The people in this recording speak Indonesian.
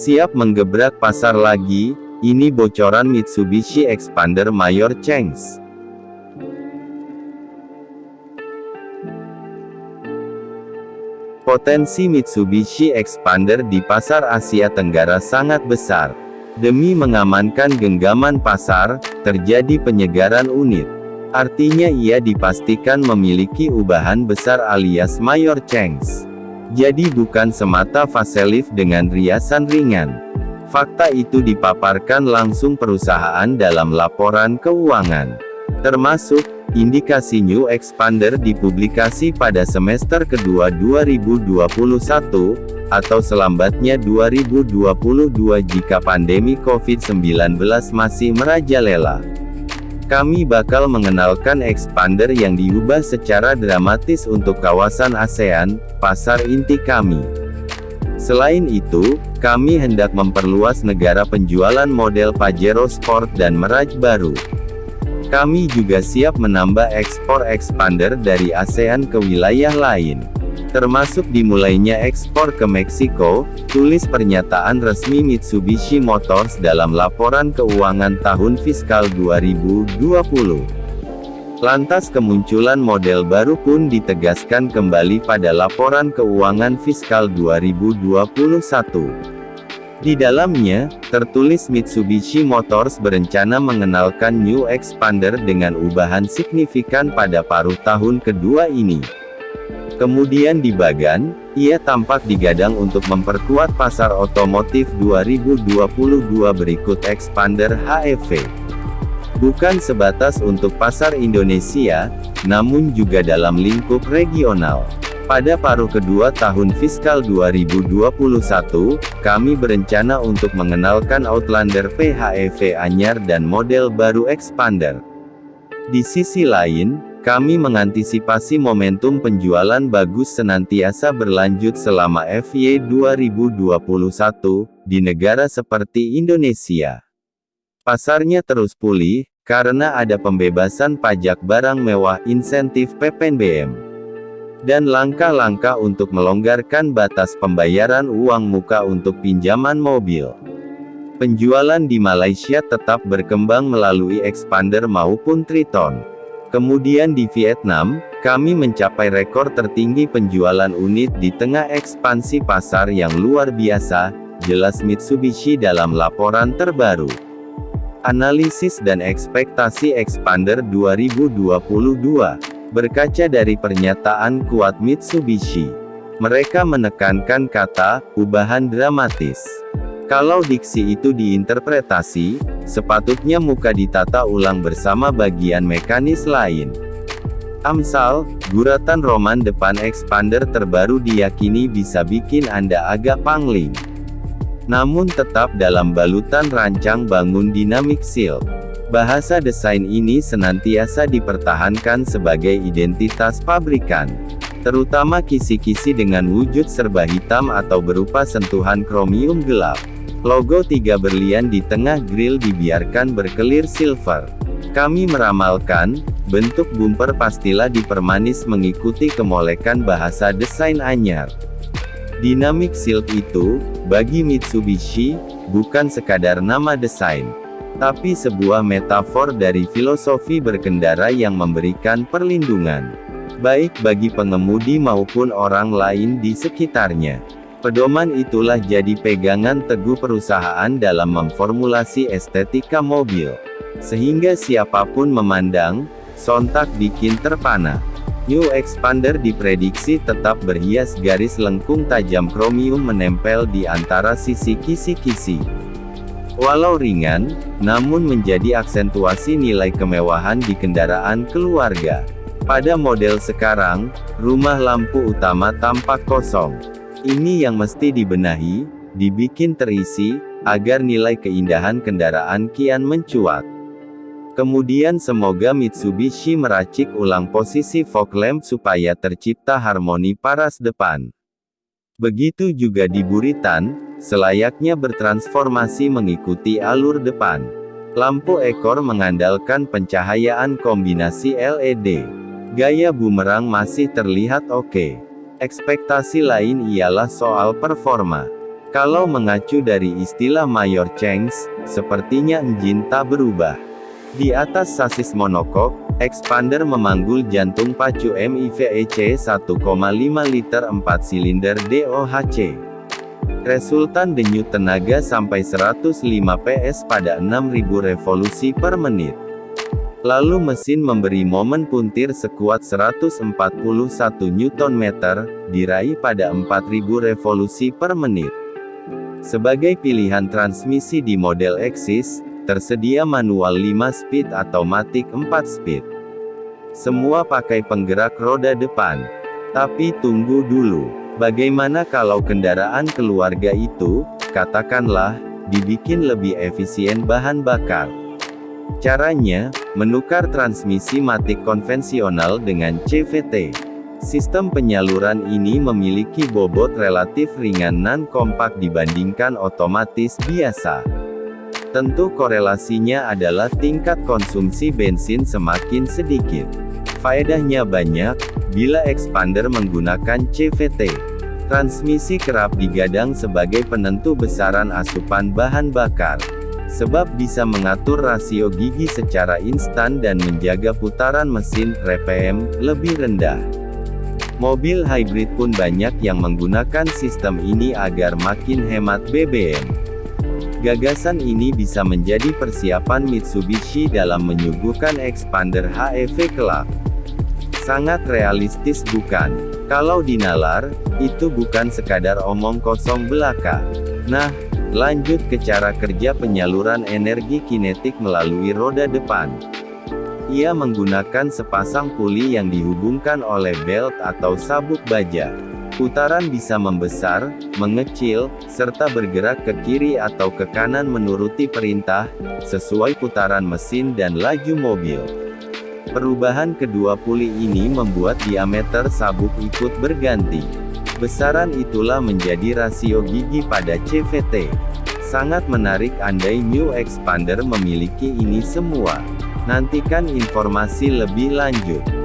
Siap menggebrak pasar lagi, ini bocoran Mitsubishi Expander Mayor Changs. Potensi Mitsubishi Expander di pasar Asia Tenggara sangat besar. Demi mengamankan genggaman pasar, terjadi penyegaran unit. Artinya ia dipastikan memiliki ubahan besar alias Mayor Changs. Jadi bukan semata facelift dengan riasan ringan. Fakta itu dipaparkan langsung perusahaan dalam laporan keuangan. Termasuk, indikasi New Expander dipublikasi pada semester kedua 2021, atau selambatnya 2022 jika pandemi COVID-19 masih merajalela. Kami bakal mengenalkan expander yang diubah secara dramatis untuk kawasan ASEAN, pasar inti kami. Selain itu, kami hendak memperluas negara penjualan model Pajero Sport dan Meraj baru. Kami juga siap menambah ekspor expander dari ASEAN ke wilayah lain termasuk dimulainya ekspor ke Meksiko, tulis pernyataan resmi Mitsubishi Motors dalam laporan keuangan tahun fiskal 2020. Lantas kemunculan model baru pun ditegaskan kembali pada laporan keuangan fiskal 2021. Di dalamnya, tertulis Mitsubishi Motors berencana mengenalkan New Expander dengan ubahan signifikan pada paruh tahun kedua ini. Kemudian di Bagan, ia tampak digadang untuk memperkuat pasar otomotif 2022 berikut Expander HEV. Bukan sebatas untuk pasar Indonesia, namun juga dalam lingkup regional. Pada paruh kedua tahun fiskal 2021, kami berencana untuk mengenalkan Outlander PHEV anyar dan model baru Expander. Di sisi lain, kami mengantisipasi momentum penjualan bagus senantiasa berlanjut selama FY 2021, di negara seperti Indonesia. Pasarnya terus pulih, karena ada pembebasan pajak barang mewah insentif PPNBM. Dan langkah-langkah untuk melonggarkan batas pembayaran uang muka untuk pinjaman mobil. Penjualan di Malaysia tetap berkembang melalui expander maupun Triton. Kemudian di Vietnam, kami mencapai rekor tertinggi penjualan unit di tengah ekspansi pasar yang luar biasa, jelas Mitsubishi dalam laporan terbaru. Analisis dan ekspektasi Expander 2022 Berkaca dari pernyataan kuat Mitsubishi, mereka menekankan kata "ubahan dramatis". Kalau diksi itu diinterpretasi, sepatutnya muka ditata ulang bersama bagian mekanis lain. Amsal, guratan roman depan expander terbaru diyakini bisa bikin Anda agak pangling. Namun tetap dalam balutan rancang bangun dinamik seal. Bahasa desain ini senantiasa dipertahankan sebagai identitas pabrikan terutama kisi-kisi dengan wujud serba hitam atau berupa sentuhan kromium gelap. Logo tiga berlian di tengah grill dibiarkan berkelir silver. Kami meramalkan, bentuk bumper pastilah dipermanis mengikuti kemolekan bahasa desain anyar. Dynamic Silk itu, bagi Mitsubishi, bukan sekadar nama desain. Tapi sebuah metafor dari filosofi berkendara yang memberikan perlindungan. Baik bagi pengemudi maupun orang lain di sekitarnya. Pedoman itulah jadi pegangan teguh perusahaan dalam memformulasi estetika mobil. Sehingga siapa pun memandang, sontak bikin terpana. New Expander diprediksi tetap berhias garis lengkung tajam kromium menempel di antara sisi kisi-kisi. Walau ringan, namun menjadi aksentuasi nilai kemewahan di kendaraan keluarga. Pada model sekarang, rumah lampu utama tampak kosong. Ini yang mesti dibenahi, dibikin terisi, agar nilai keindahan kendaraan kian mencuat. Kemudian semoga Mitsubishi meracik ulang posisi fog lamp supaya tercipta harmoni paras depan. Begitu juga di Buritan, selayaknya bertransformasi mengikuti alur depan. Lampu ekor mengandalkan pencahayaan kombinasi LED. Gaya bumerang masih terlihat oke. Okay. Ekspektasi lain ialah soal performa. Kalau mengacu dari istilah Mayor Chengs, sepertinya engine tak berubah. Di atas sasis monokok, expander memanggul jantung pacu MIVEC 1,5 liter 4 silinder DOHC. Resultan denyut tenaga sampai 105 PS pada 6000 revolusi per menit. Lalu mesin memberi momen puntir sekuat 141 Nm, diraih pada 4000 revolusi per menit. Sebagai pilihan transmisi di model Exis, Tersedia manual 5 speed atau matic 4 speed. Semua pakai penggerak roda depan. Tapi tunggu dulu, bagaimana kalau kendaraan keluarga itu, katakanlah, dibikin lebih efisien bahan bakar? Caranya, menukar transmisi matic konvensional dengan CVT. Sistem penyaluran ini memiliki bobot relatif ringan non kompak dibandingkan otomatis biasa. Tentu korelasinya adalah tingkat konsumsi bensin semakin sedikit. Faedahnya banyak, bila expander menggunakan CVT. Transmisi kerap digadang sebagai penentu besaran asupan bahan bakar. Sebab bisa mengatur rasio gigi secara instan dan menjaga putaran mesin, RPM, lebih rendah. Mobil hybrid pun banyak yang menggunakan sistem ini agar makin hemat BBM. Gagasan ini bisa menjadi persiapan Mitsubishi dalam menyuguhkan expander HEV kelak. Sangat realistis bukan? Kalau dinalar, itu bukan sekadar omong kosong belaka. Nah, lanjut ke cara kerja penyaluran energi kinetik melalui roda depan. Ia menggunakan sepasang puli yang dihubungkan oleh belt atau sabuk baja. Putaran bisa membesar, mengecil, serta bergerak ke kiri atau ke kanan menuruti perintah, sesuai putaran mesin dan laju mobil. Perubahan kedua puli ini membuat diameter sabuk ikut berganti. Besaran itulah menjadi rasio gigi pada CVT. Sangat menarik andai New Expander memiliki ini semua. Nantikan informasi lebih lanjut.